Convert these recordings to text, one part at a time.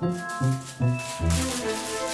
大丈夫です。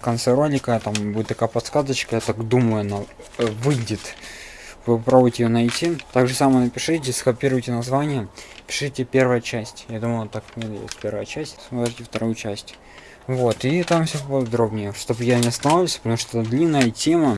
В конце ролика там будет такая подсказочка, я так думаю, она э, выйдет. Вы попробуйте ее найти. Так же самое напишите, скопируйте название, пишите первая часть. Я думаю, так есть первая часть, смотрите вторую часть. Вот, и там все подробнее, чтобы я не останавливался, потому что длинная тема.